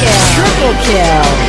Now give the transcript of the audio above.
kill. Triple kill.